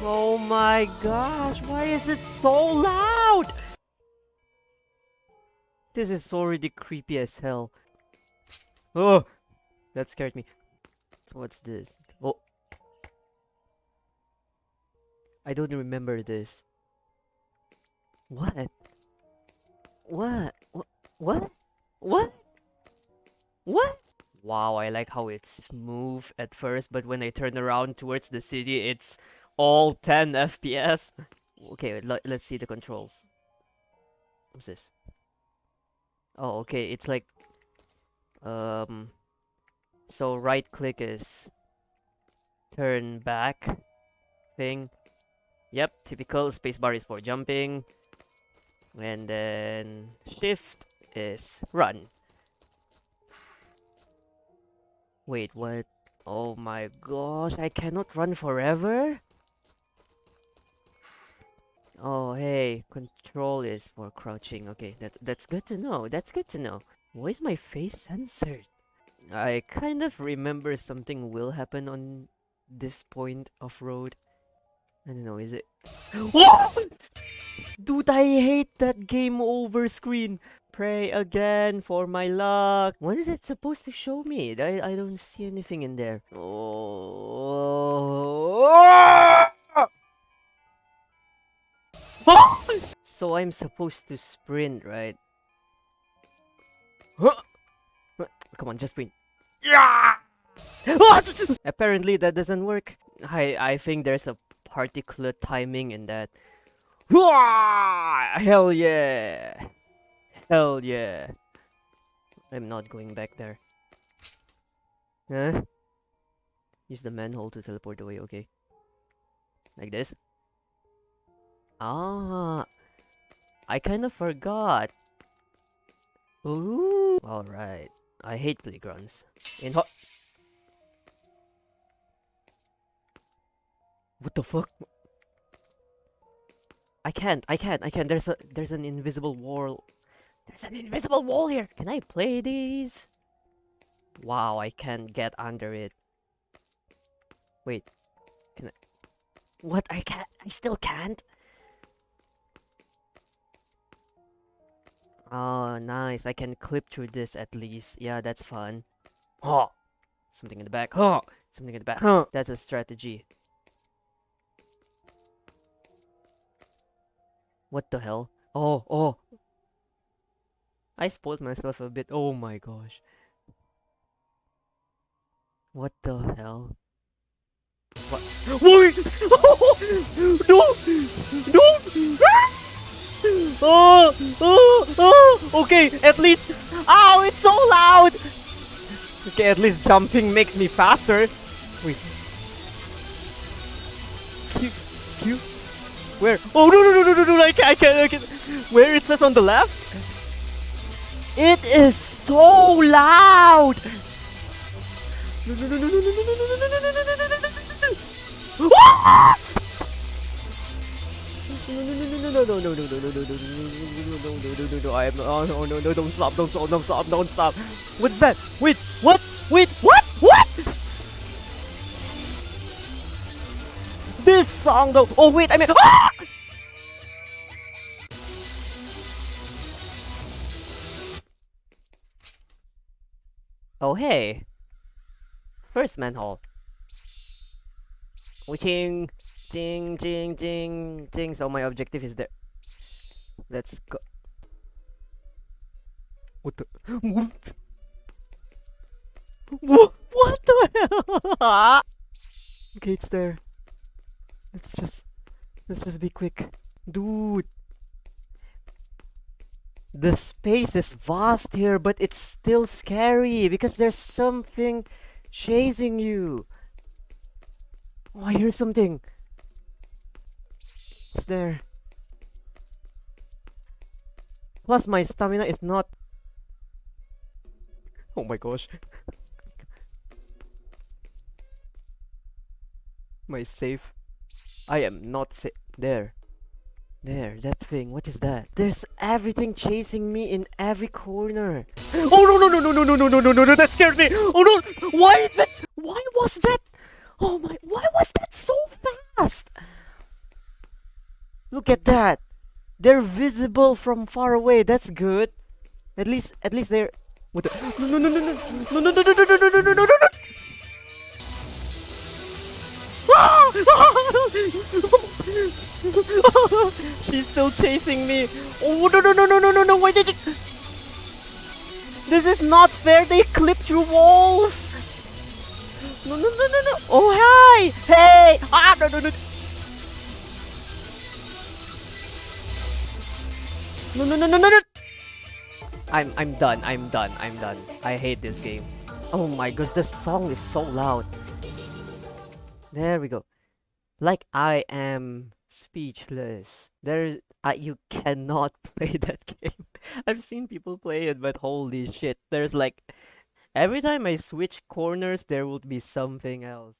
Oh my gosh, why is it so loud? This is already creepy as hell. Oh, that scared me. So what's this? Oh. I don't remember this. What? What? What? What? What? What? Wow, I like how it's smooth at first, but when I turn around towards the city, it's all 10 FPS. Okay, let, let's see the controls. What's this? Oh, okay, it's like... Um... So right click is... Turn back thing. Yep, typical. Spacebar is for jumping. And then shift is run. Wait, what? Oh my gosh, I cannot run forever? Oh, hey, control is for crouching. Okay, that, that's good to know. That's good to know. Why is my face censored? I kind of remember something will happen on this point of road. I don't know, is it? What? Dude, I hate that game over screen. Pray again for my luck. What is it supposed to show me? I, I don't see anything in there. Oh. so I'm supposed to sprint, right? Come on, just sprint. Yeah! Apparently that doesn't work. I I think there's a particular timing in that. Hell yeah! Hell yeah! I'm not going back there. Huh? Use the manhole to teleport away, okay. Like this? Ah! I kinda forgot. Ooh! Alright. I hate playgrounds. In hot. What the fuck? I can't, I can't, I can't. There's a there's an invisible wall. There's an invisible wall here. Can I play these? Wow, I can't get under it. Wait. Can I What? I can't I still can't? Oh, nice. I can clip through this at least. Yeah, that's fun. Oh, something in the back. Oh, something in the back. Huh. That's a strategy. What the hell? Oh, oh. I spoiled myself a bit. Oh my gosh. What the hell? What? Wait! no! No! Oh, oh, oh, okay, at least, oh, it's so loud. Okay, at least jumping makes me faster. Wait. Q, Q, where? Oh, no, no, no, no, no, no, I can't, I can't, I can't. Where it says on the left? It is so loud. No, no, no, no, no, no, no, no, no, no, no, no, no, no, no, no. No, no, no, no, no, no, no, no, no, no, no, no, no, no, no, I am, oh, no, no, no, don't stop, don't stop, don't stop, don't stop. What's that? Wait, what? Wait, what? What? This song though, oh wait, I mean! Oh hey. First manhole. Witching. Ding, ding, ding, ding. So my objective is there. Let's go. What the? What? What, the hell? okay, it's there. Let's just, let's just be quick. Dude. The space is vast here, but it's still scary because there's something chasing you. Oh, I hear something. There. Plus my stamina is not... Oh my gosh. my safe. I am not safe. There. There, that thing. What is that? There's everything chasing me in every corner. Oh no no no no no no no no no no no! That scared me. Oh no! Why that? Why was that? Oh my! Why was that so fast? Look at that. They're visible from far away. That's good. At least, at least they're. What the? No, no, no, no, no, no, no, no, no, no, no, no, no, no, no, no. She's still chasing me. Oh no no no no no no no! Why did it? This is not fair. They clip through walls. No no no no no! Oh hi! Hey! Ah no no no! No no no no no no! I'm I'm done. I'm done. I'm done. I hate this game. Oh my god, the song is so loud. There we go. Like I am speechless. There, uh, you cannot play that game. I've seen people play it, but holy shit, there's like every time I switch corners, there would be something else.